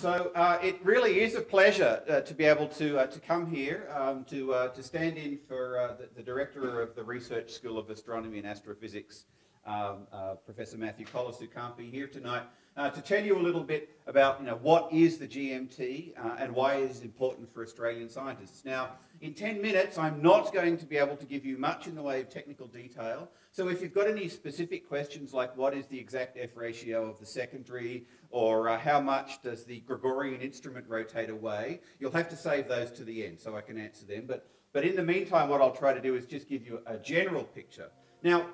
So uh, it really is a pleasure uh, to be able to, uh, to come here um, to, uh, to stand in for uh, the, the, director of the Research School of Astronomy and Astrophysics, um, uh, Professor Matthew Colless, who can't be here tonight, to tell you a little bit about you know, what is the GMT and why it is important for Australian scientists. Now, in 10 minutes, I'm not going to be able to give you much in the way of technical detail. So if you've got any specific questions like what is the exact F ratio of the secondary or uh, how much does the Gregorian instrument rotate away, you'll have to save those to the end so I can answer them. But, but in the meantime, what I'll try to do is just give you a general picture. Now,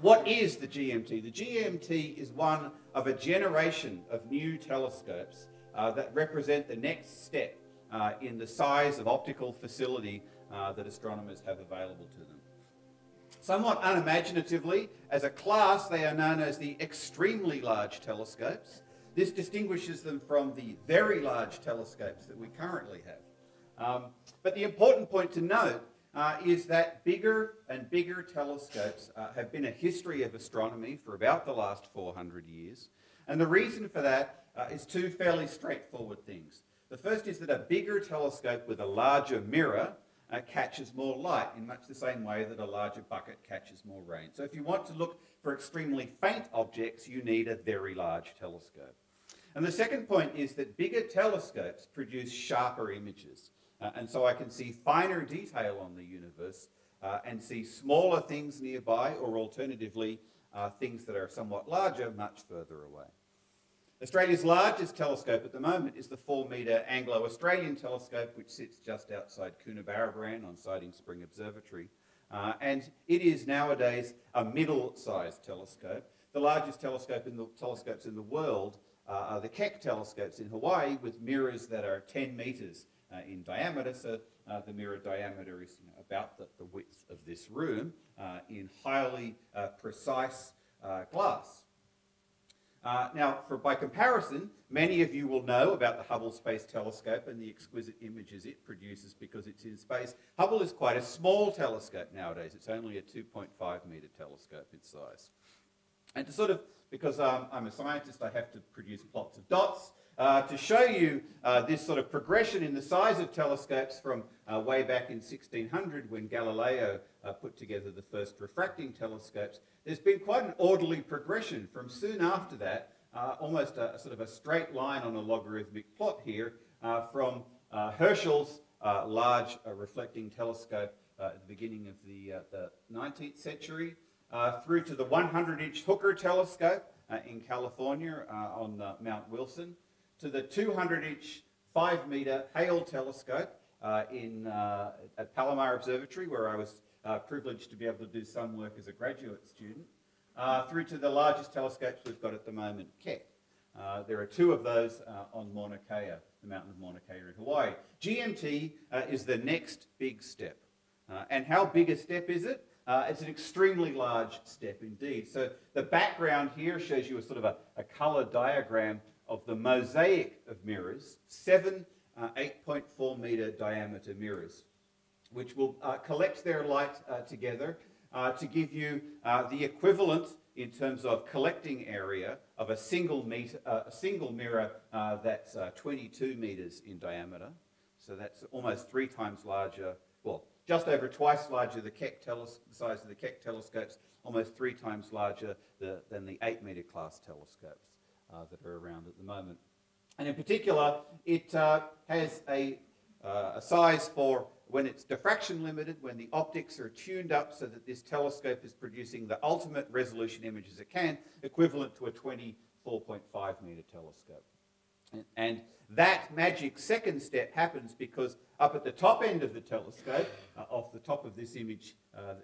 what is the GMT? The GMT is one of a generation of new telescopes uh, that represent the next step uh, in the size of optical facility uh, that astronomers have available to them. Somewhat unimaginatively, as a class, they are known as the extremely large telescopes. This distinguishes them from the very large telescopes that we currently have. Um, but the important point to note uh, is that bigger and bigger telescopes uh, have been a history of astronomy for about the last 400 years. And the reason for that uh, is two fairly straightforward things. The first is that a bigger telescope with a larger mirror uh, catches more light in much the same way that a larger bucket catches more rain. So if you want to look for extremely faint objects, you need a very large telescope. And the second point is that bigger telescopes produce sharper images. Uh, and so I can see finer detail on the universe uh, and see smaller things nearby or alternatively uh, things that are somewhat larger much further away. Australia's largest telescope at the moment is the 4 metre Anglo-Australian telescope, which sits just outside Coonabarabran on Siding Spring Observatory. Uh, and it is nowadays a middle-sized telescope. The largest telescope in the, telescopes in the world uh, are the Keck telescopes in Hawaii with mirrors that are 10 metres in diameter. So uh, the mirror diameter is you know, about the, the, width of this room uh, in highly uh, precise glass. Uh, now, for, by comparison, many of you will know about the Hubble Space Telescope and the exquisite images it produces because it's in space. Hubble is quite a small telescope nowadays. It's only a 2.5 meter telescope in size. And to sort of, because um, I'm a scientist, I have to produce plots of dots. Uh, to show you uh, this sort of progression in the size of telescopes from uh, way back in 1600 when Galileo uh, put together the first refracting telescopes, there's been quite an orderly progression from soon after that, uh, almost a, sort of a straight line on a logarithmic plot here, uh, from Herschel's large reflecting telescope at the beginning of the, the 19th century, through to the 100-inch Hooker telescope in California on Mount Wilson, to the 200-inch 5-metre Hale telescope uh, in, uh, at Palomar Observatory, where I was uh, privileged to be able to do some work as a graduate student, uh, through to the largest telescopes we've got at the moment, Keck. Uh, there are two of those on Mauna Kea, the mountain of Mauna Kea in Hawaii. GMT is the next big step. and how big a step is it? Uh, it's an extremely large step indeed. So the background here shows you a sort of a, a colour diagram of the mosaic of mirrors, seven uh, 8.4 metre diameter mirrors, which will uh, collect their light uh, together uh, to give you uh, the equivalent in terms of collecting area of a single, meter, a single mirror that's 22 metres in diameter. So that's almost three times larger, well, just over twice larger the, Keck the size of the Keck telescopes, almost three times larger the, than the 8 metre class telescopes that are around at the moment. And in particular, it uh, has a, uh, a size for when it's diffraction limited, when the optics are tuned up so that this telescope is producing the ultimate resolution images it can, equivalent to a 24.5 metre telescope. And that magic second step happens because up at the top end of the telescope, uh, off the top of this image, uh,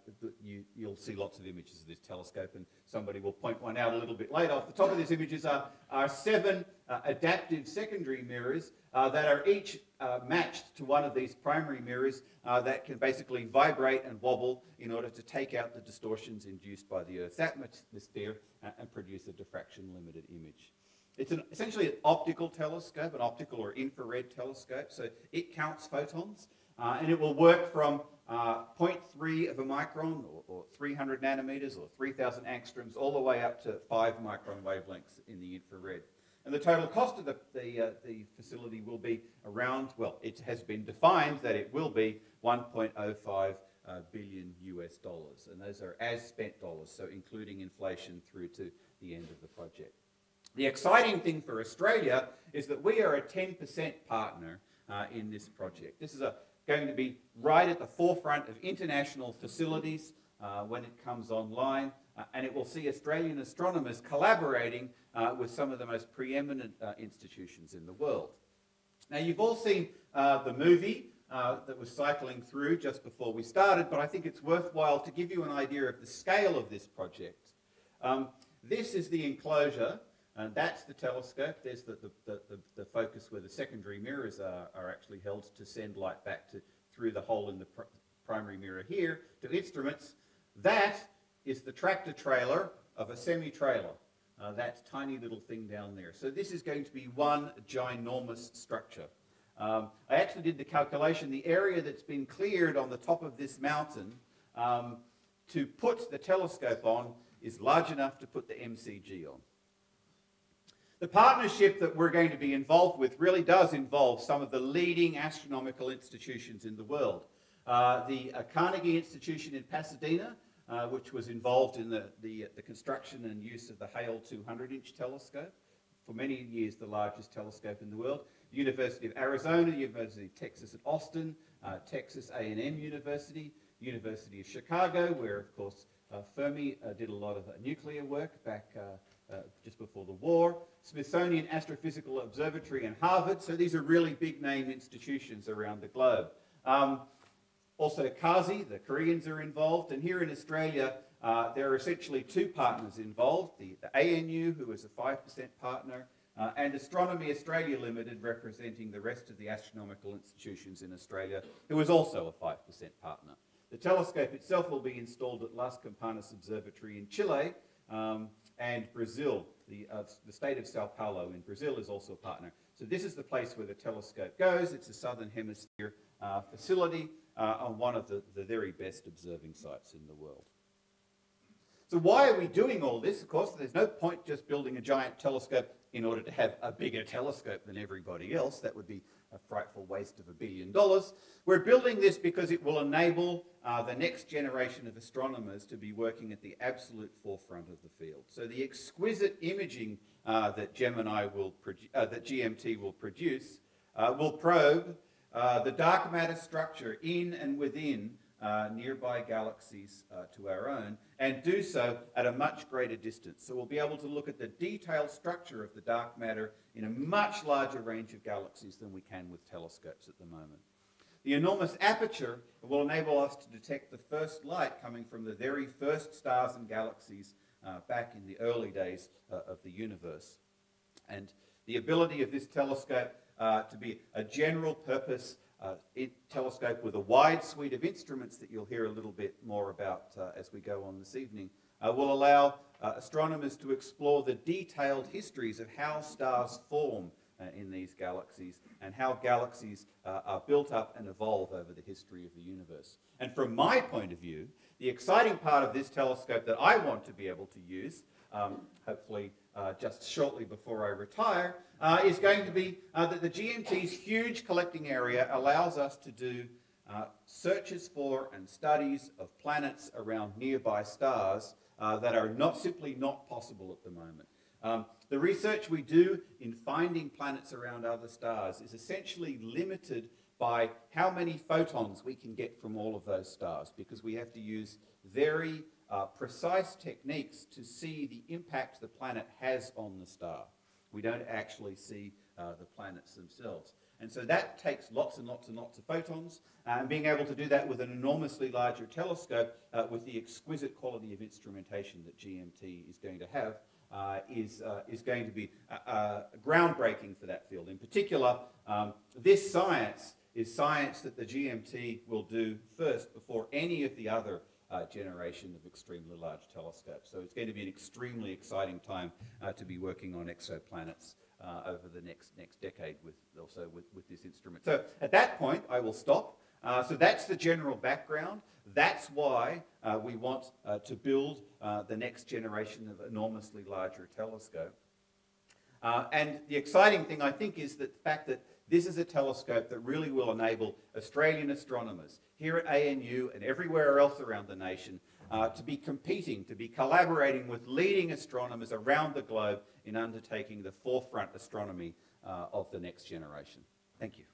you, will see lots of images of this telescope and somebody will point one out a little bit later. Off the top of these images are, are seven uh, adaptive secondary mirrors uh, that are each uh, matched to one of these primary mirrors uh, that can basically vibrate and wobble in order to take out the distortions induced by the Earth's atmosphere and produce a diffraction limited image. It's an, essentially an optical telescope, an optical or infrared telescope. So it counts photons uh, and it will work from uh, 0.3 of a micron or, or 300 nanometers or 3,000 angstroms all the way up to 5 micron wavelengths in the infrared. And the total cost of the, the, uh, the facility will be around, well, it has been defined that it will be 1.05 uh, billion US dollars. And those are as spent dollars, so including inflation through to the end of the project. The exciting thing for Australia is that we are a 10% partner uh, in this project. This is a, going to be right at the forefront of international facilities uh, when it comes online, uh, and it will see Australian astronomers collaborating uh, with some of the most preeminent uh, institutions in the world. Now, you've all seen uh, the movie that was cycling through just before we started, but I think it's worthwhile to give you an idea of the scale of this project. Um, this is the enclosure, and that's the telescope. There's the, the, the, the focus where the secondary mirrors are, are, actually held to send light back to, through the hole in the pr primary mirror here to instruments. That is the tractor trailer of a semi-trailer. Uh, that tiny little thing down there. So this is going to be one ginormous structure. Um, I actually did the calculation. The area that's been cleared on the top of this mountain um, to put the telescope on is large enough to put the MCG on. The partnership that we're going to be involved with really does involve some of the leading astronomical institutions in the world. Uh, the uh, Carnegie Institution in Pasadena, uh, which was involved in the, the, the, construction and use of the Hale 200-inch telescope, for many years the largest telescope in the world. University of Arizona, University of Texas at Austin, uh, Texas A&M University, University of Chicago, where of course uh, Fermi uh, did a lot of uh, nuclear work back uh, just before the war, Smithsonian Astrophysical Observatory and Harvard, so these are really big name institutions around the globe. Um, also KASI, the Koreans are involved, and here in Australia uh, there are essentially two partners involved, the, the ANU, who is a 5% partner, uh, and Astronomy Australia Limited, representing the rest of the astronomical institutions in Australia, who is also a 5% partner. The telescope itself will be installed at Las Campanas Observatory in Chile, um, and Brazil, the, uh, the state of Sao Paulo in Brazil is also a partner. So this is the place where the telescope goes. It's a southern hemisphere uh, facility uh, on one of the, the very best observing sites in the world. So why are we doing all this? Of course, there's no point just building a giant telescope in order to have a bigger telescope than everybody else. That would be a frightful waste of a billion dollars. We're building this because it will enable uh, the next generation of astronomers to be working at the absolute forefront of the field. So the exquisite imaging uh, that Gemini will uh, that GMT will produce uh, will probe uh, the dark matter structure in and within uh, nearby galaxies uh, to our own and do so at a much greater distance. So we'll be able to look at the detailed structure of the dark matter in a much larger range of galaxies than we can with telescopes at the moment. The enormous aperture will enable us to detect the first light coming from the very first stars and galaxies uh, back in the early days uh, of the universe. And the ability of this telescope uh, to be a general purpose uh, telescope with a wide suite of instruments that you'll hear a little bit more about uh, as we go on this evening, uh, will allow uh, astronomers to explore the detailed histories of how stars form uh, in these galaxies and how galaxies uh, are built up and evolve over the history of the universe. And from my point of view, the exciting part of this telescope that I want to be able to use, um, hopefully uh, just shortly before I retire, uh, is going to be uh, that the GMT's huge collecting area allows us to do uh, searches for and studies of planets around nearby stars uh, that are not simply not possible at the moment. Um, the research we do in finding planets around other stars is essentially limited by how many photons we can get from all of those stars because we have to use very uh, precise techniques to see the impact the planet has on the star. We don't actually see uh, the planets themselves. And so that takes lots and lots and lots of photons, uh, and being able to do that with an enormously larger telescope uh, with the exquisite quality of instrumentation that GMT is going to have uh, is, uh, is going to be uh, groundbreaking for that field. In particular, um, this science is science that the GMT will do first before any of the other uh, generation of extremely large telescopes. So it's going to be an extremely exciting time uh, to be working on exoplanets uh, over the next, next decade with also with, with this instrument. So at that point, I will stop. Uh, so that's the general background. That's why uh, we want uh, to build the next generation of enormously larger telescope. Uh, and the exciting thing, I think, is that the fact that this is a telescope that really will enable Australian astronomers here at ANU and everywhere else around the nation uh, to be competing, to be collaborating with leading astronomers around the globe in undertaking the forefront astronomy uh, of the next generation. Thank you.